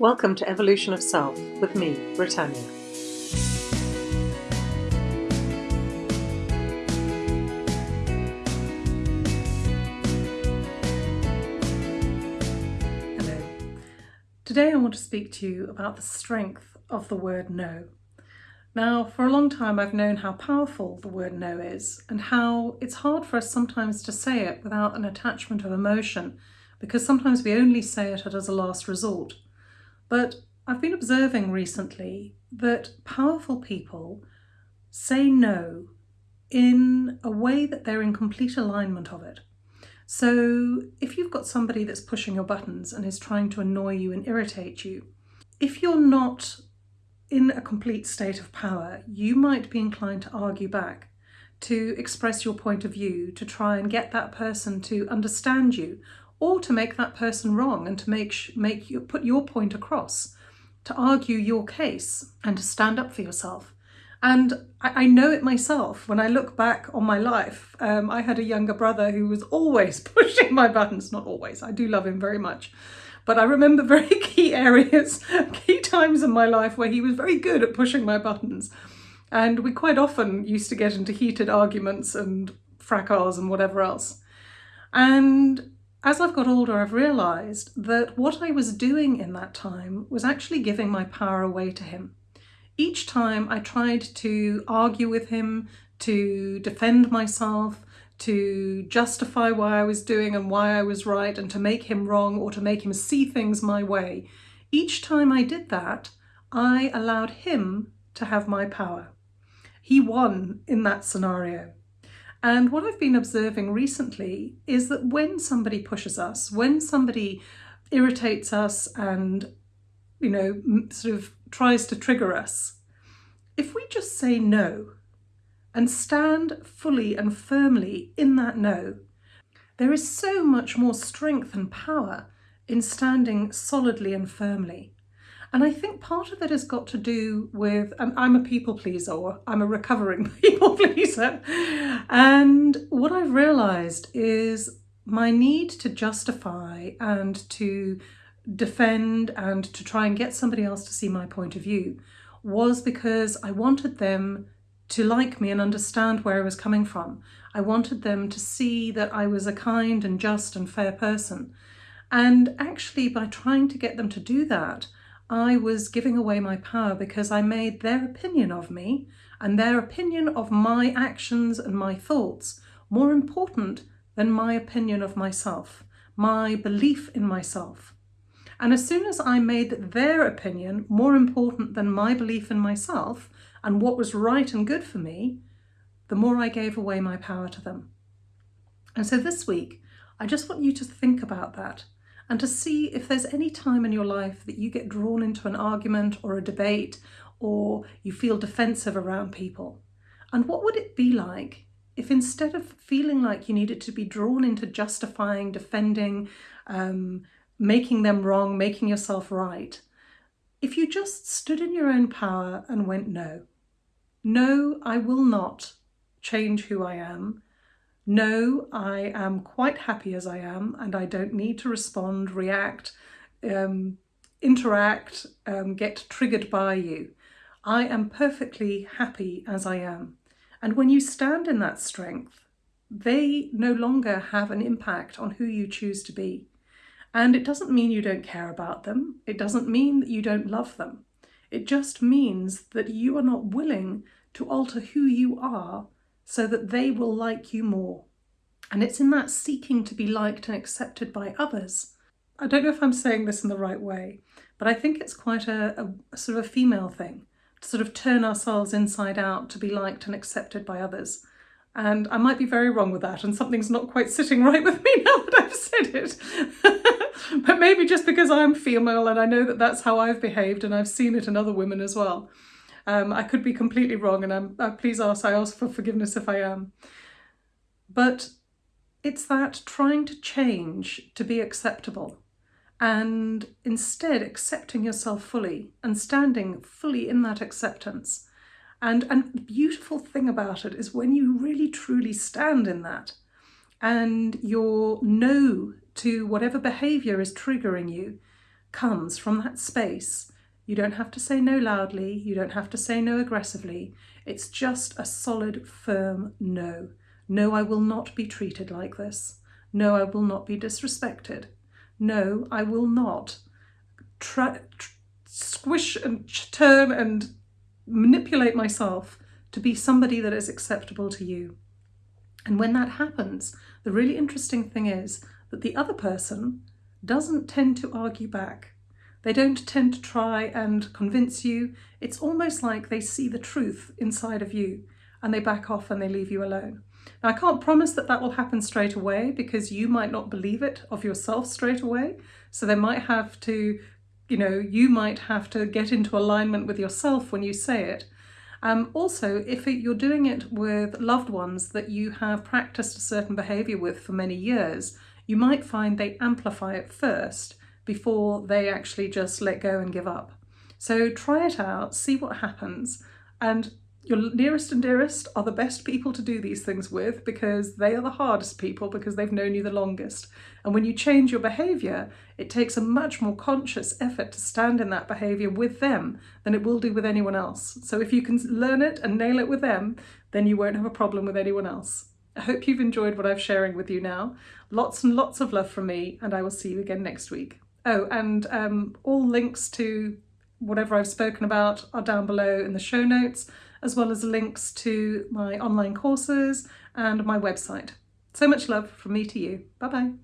Welcome to Evolution of Self with me, Britannia. Hello. Today I want to speak to you about the strength of the word no. Now, for a long time I've known how powerful the word no is and how it's hard for us sometimes to say it without an attachment of emotion because sometimes we only say it as a last resort. But I've been observing recently that powerful people say no in a way that they're in complete alignment of it. So if you've got somebody that's pushing your buttons and is trying to annoy you and irritate you, if you're not in a complete state of power, you might be inclined to argue back, to express your point of view, to try and get that person to understand you or to make that person wrong and to make make you put your point across, to argue your case and to stand up for yourself. And I, know it myself. When I look back on my life, um, I had a younger brother who was always pushing my buttons. Not always. I do love him very much. But I remember very key areas, key times in my life where he was very good at pushing my buttons. And we quite often used to get into heated arguments and fracas and whatever else. And as I've got older, I've realised that what I was doing in that time was actually giving my power away to him. Each time I tried to argue with him, to defend myself, to justify why I was doing and why I was right and to make him wrong or to make him see things my way. Each time I did that, I allowed him to have my power. He won in that scenario. And what I've been observing recently is that when somebody pushes us, when somebody irritates us and, you know, sort of tries to trigger us, if we just say no and stand fully and firmly in that no, there is so much more strength and power in standing solidly and firmly. And I think part of it has got to do with, and I'm a people pleaser, I'm a recovering people pleaser. And what I've realised is my need to justify and to defend and to try and get somebody else to see my point of view was because I wanted them to like me and understand where I was coming from. I wanted them to see that I was a kind and just and fair person. And actually, by trying to get them to do that, I was giving away my power because I made their opinion of me and their opinion of my actions and my thoughts more important than my opinion of myself, my belief in myself. And as soon as I made their opinion more important than my belief in myself and what was right and good for me, the more I gave away my power to them. And so this week, I just want you to think about that and to see if there's any time in your life that you get drawn into an argument or a debate or you feel defensive around people. And what would it be like if instead of feeling like you needed to be drawn into justifying, defending, um, making them wrong, making yourself right, if you just stood in your own power and went, no, no, I will not change who I am. No, I am quite happy as I am and I don't need to respond, react, um, interact, um, get triggered by you. I am perfectly happy as I am. And when you stand in that strength, they no longer have an impact on who you choose to be. And it doesn't mean you don't care about them. It doesn't mean that you don't love them. It just means that you are not willing to alter who you are so that they will like you more. And it's in that seeking to be liked and accepted by others. I don't know if I'm saying this in the right way, but I think it's quite a, a, sort of a female thing to sort of turn ourselves inside out to be liked and accepted by others. And I might be very wrong with that, and something's not quite sitting right with me now that I've said it. but maybe just because I'm female and I know that that's how I've behaved and I've seen it in other women as well. Um, I could be completely wrong and I'm, uh, please ask, I ask for forgiveness if I am. But it's that trying to change to be acceptable and instead accepting yourself fully and standing fully in that acceptance. And, and beautiful thing about it is when you really truly stand in that and your no to whatever behaviour is triggering you comes from that space. You don't have to say no loudly, you don't have to say no aggressively. It's just a solid, firm no. No, I will not be treated like this. No, I will not be disrespected. No, I will not squish and turn and manipulate myself to be somebody that is acceptable to you. And when that happens, the really interesting thing is that the other person doesn't tend to argue back. They don't tend to try and convince you. It's almost like they see the truth inside of you and they back off and they leave you alone. Now, I can't promise that that will happen straight away because you might not believe it of yourself straight away. So they might have to, you know, you might have to get into alignment with yourself when you say it. Um, also, if it, you're doing it with loved ones that you have practiced a certain behaviour with for many years, you might find they amplify it first before they actually just let go and give up. So try it out, see what happens, and your nearest and dearest are the best people to do these things with because they are the hardest people because they've known you the longest. And when you change your behaviour, it takes a much more conscious effort to stand in that behaviour with them than it will do with anyone else. So if you can learn it and nail it with them, then you won't have a problem with anyone else. I hope you've enjoyed what I'm sharing with you now. Lots and lots of love from me, and I will see you again next week. Oh, and um, all links to whatever I've spoken about are down below in the show notes as well as links to my online courses and my website. So much love from me to you. Bye bye.